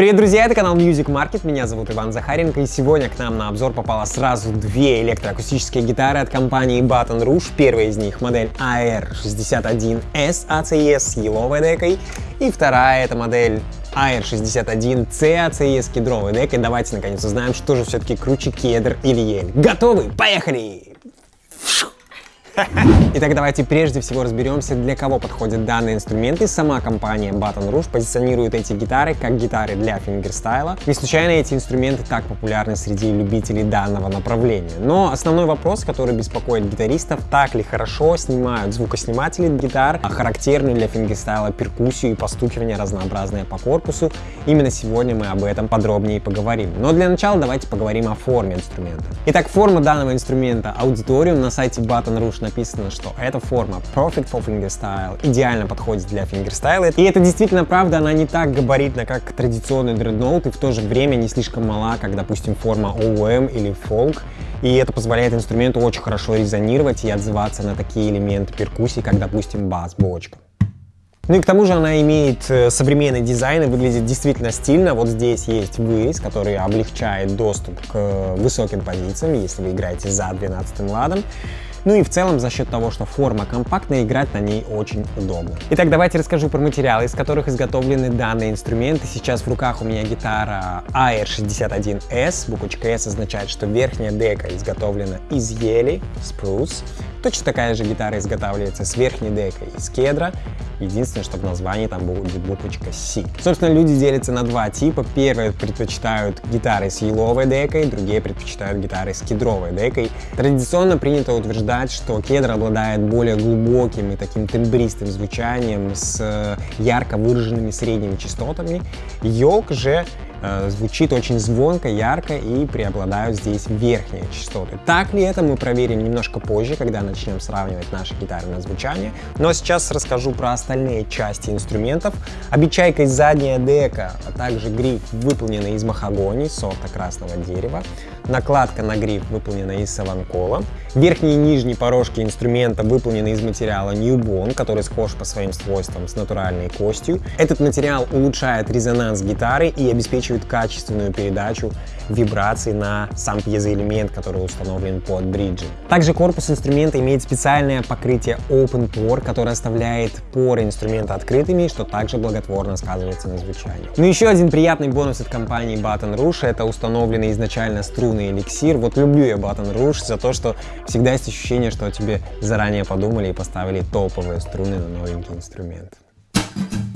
Привет, друзья, это канал Music Market, меня зовут Иван Захаренко, и сегодня к нам на обзор попало сразу две электроакустические гитары от компании Baton Rouge. Первая из них модель AR61S ACS с еловой декой, и вторая это модель AR61C ACS с кедровой декой. Давайте наконец узнаем, что же все-таки круче кедр или ель. Готовы? Поехали! Итак, давайте прежде всего разберемся, для кого подходят данные инструменты. Сама компания Baton Rouge позиционирует эти гитары как гитары для фингерстайла. Не случайно эти инструменты так популярны среди любителей данного направления. Но основной вопрос, который беспокоит гитаристов, так ли хорошо снимают звукосниматели гитар, а характерную для фингерстайла перкуссию и постукивание разнообразное по корпусу. Именно сегодня мы об этом подробнее поговорим. Но для начала давайте поговорим о форме инструмента. Итак, форма данного инструмента Auditorium на сайте Baton Rouge написано, что эта форма Perfect for Fingerstyle идеально подходит для фингерстайла. И это действительно правда, она не так габаритна, как традиционный дредноут, и в то же время не слишком мала, как, допустим, форма OM или Folk. И это позволяет инструменту очень хорошо резонировать и отзываться на такие элементы перкуссии, как, допустим, бас, бочка. Ну и к тому же она имеет э, современный дизайн и выглядит действительно стильно. Вот здесь есть вырез, который облегчает доступ к э, высоким позициям, если вы играете за 12 ладом. Ну и в целом за счет того, что форма компактная, играть на ней очень удобно. Итак, давайте расскажу про материалы, из которых изготовлены данные инструменты. Сейчас в руках у меня гитара AR61S. Буквочка S означает, что верхняя дека изготовлена из ели, spruce. Точно такая же гитара изготавливается с верхней декой из кедра. Единственное, что в названии там будет буквочка C. Собственно, люди делятся на два типа. Первые предпочитают гитары с еловой декой, другие предпочитают гитары с кедровой декой. Традиционно принято утверждать, что кедр обладает более глубоким и таким тембристым звучанием с ярко выраженными средними частотами. Елк же Э, звучит очень звонко, ярко и преобладают здесь верхние частоты. Так ли это, мы проверим немножко позже, когда начнем сравнивать наши гитары на звучание. Но сейчас расскажу про остальные части инструментов. Обечайка из задняя дека, а также гриф выполнены из махагони, сорта красного дерева. Накладка на гриф выполнена из саванкола. Верхние и нижние порожки инструмента выполнены из материала Newbone, который схож по своим свойствам с натуральной костью. Этот материал улучшает резонанс гитары и обеспечивает качественную передачу вибраций на сам пьезоэлемент, который установлен под бриджем. Также корпус инструмента имеет специальное покрытие Open Pore, которое оставляет поры инструмента открытыми, что также благотворно сказывается на звучании. Ну еще один приятный бонус от компании Baton Rouge это установленный изначально струнный эликсир. Вот люблю я Baton Rouge за то, что всегда есть ощущение, что тебе заранее подумали и поставили топовые струны на новенький инструмент. Итак,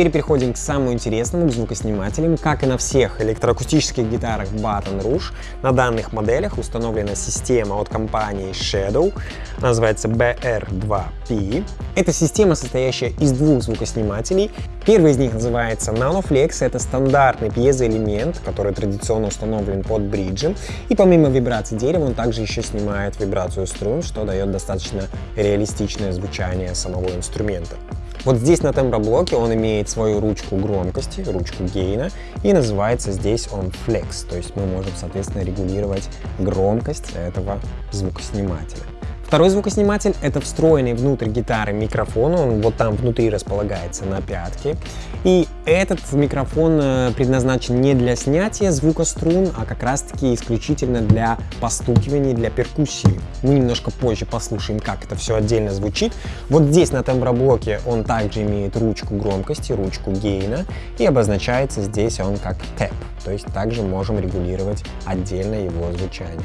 теперь переходим к самому интересному, к звукоснимателям. Как и на всех электроакустических гитарах Baton Rouge, на данных моделях установлена система от компании Shadow, называется BR2P. Это система, состоящая из двух звукоснимателей. Первый из них называется NanoFlex, это стандартный пьезоэлемент, который традиционно установлен под бриджем. И помимо вибрации дерева, он также еще снимает вибрацию струн, что дает достаточно реалистичное звучание самого инструмента. Вот здесь на темброблоке он имеет свою ручку громкости, ручку гейна, и называется здесь он Flex, то есть мы можем, соответственно, регулировать громкость этого звукоснимателя. Второй звукосниматель — это встроенный внутрь гитары микрофон, он вот там внутри располагается на пятке. И этот микрофон э, предназначен не для снятия звука струн, а как раз-таки исключительно для постукивания, для перкуссии. Мы немножко позже послушаем, как это все отдельно звучит. Вот здесь на темброблоке он также имеет ручку громкости, ручку гейна, и обозначается здесь он как тэп, то есть также можем регулировать отдельно его звучание.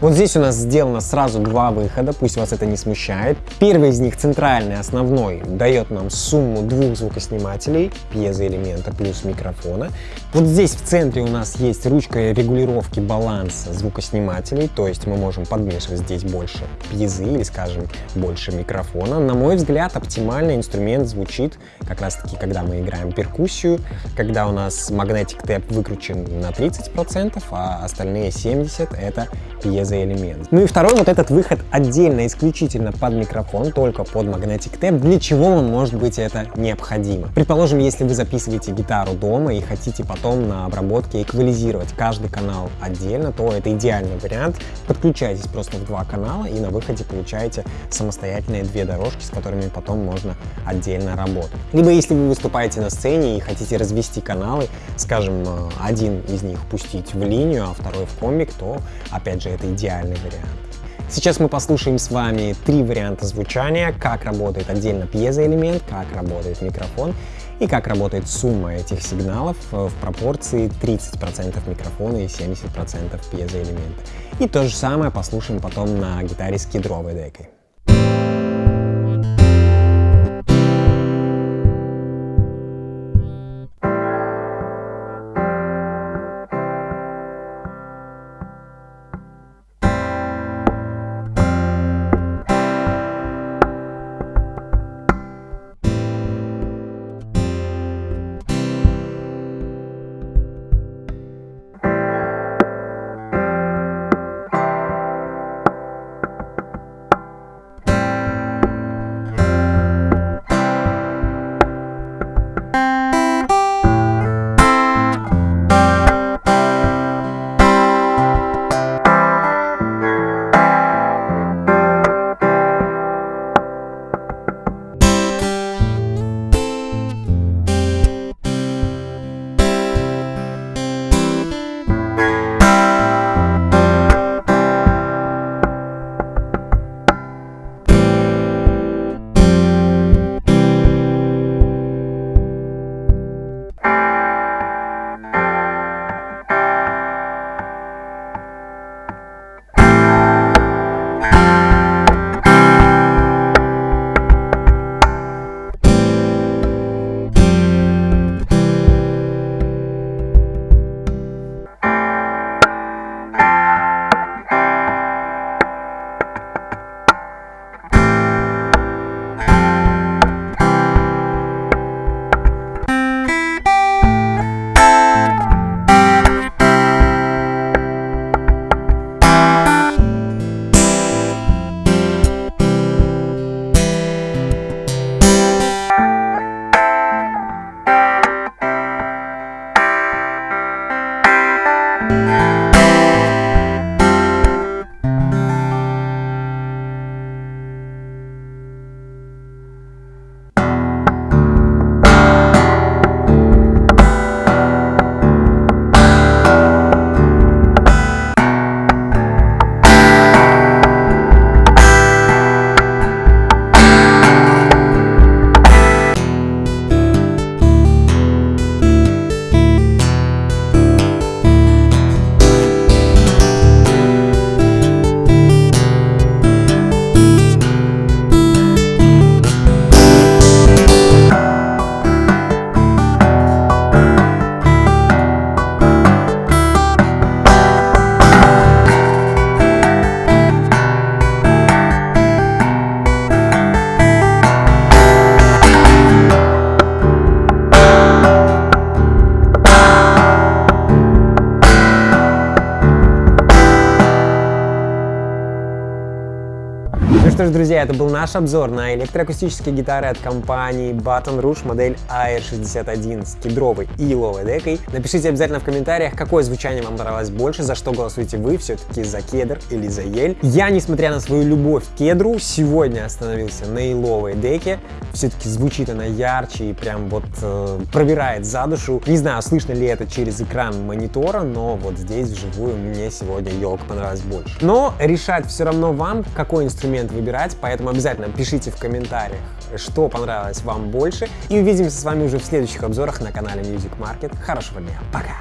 Вот здесь у нас сделано сразу два выхода, пусть вас это не смущает. Первый из них, центральный, основной, дает нам сумму двух звукоснимателей, пьезоэлемента плюс микрофона. Вот здесь в центре у нас есть ручка регулировки баланса звукоснимателей, то есть мы можем подмешивать здесь больше пьезы или, скажем, больше микрофона. На мой взгляд, оптимальный инструмент звучит как раз таки, когда мы играем перкуссию, когда у нас Magnetic Tap выкручен на 30%, а остальные 70% это пьезо за элемент. Ну и второй вот этот выход отдельно, исключительно под микрофон, только под Magnetic Tap. Для чего вам может быть это необходимо? Предположим, если вы записываете гитару дома и хотите потом на обработке эквализировать каждый канал отдельно, то это идеальный вариант. Подключайтесь просто в два канала и на выходе получаете самостоятельные две дорожки, с которыми потом можно отдельно работать. Либо если вы выступаете на сцене и хотите развести каналы, скажем, один из них пустить в линию, а второй в комик, то опять же это идеальный вариант. Сейчас мы послушаем с вами три варианта звучания, как работает отдельно пьезоэлемент, как работает микрофон и как работает сумма этих сигналов в пропорции 30% микрофона и 70% пьезоэлемента. И то же самое послушаем потом на гитаре с кедровой декой. Ж, друзья, это был наш обзор на электроакустические гитары от компании Baton Rouge модель AR61 с кедровой и еловой декой. Напишите обязательно в комментариях, какое звучание вам понравилось больше, за что голосуете вы, все-таки за кедр или за ель. Я, несмотря на свою любовь к кедру, сегодня остановился на еловой деке. Все-таки звучит она ярче и прям вот э, пробирает за душу. Не знаю, слышно ли это через экран монитора, но вот здесь вживую мне сегодня елка понравилась больше. Но решать все равно вам, какой инструмент выбирать, поэтому обязательно пишите в комментариях, что понравилось вам больше. И увидимся с вами уже в следующих обзорах на канале Music Market. Хорошего дня, пока!